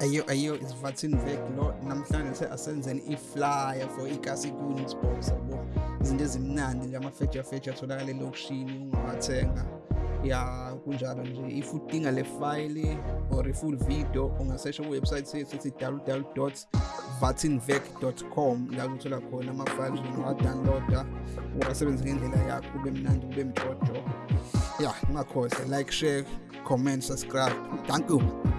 ayo ayo isivathini vek lo namhlanje se asenzeni iflyer for ikasi kuni isibhosa yabo izinto ezimnandi nje amafeja feja atholakala elokishini ungawathenga ya kunjalo nje if udinga le file or ifull video ungasesha kuwebsite yethu ethi www.vatinvec.com la uthola khona ama-files ungawadownloada uwasebenzise ngendlela yakho kube mnandi kube mjojo ya ngingakhohlwa like share comment subscribe thank you